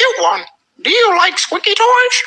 You one. Do you like squeaky toys?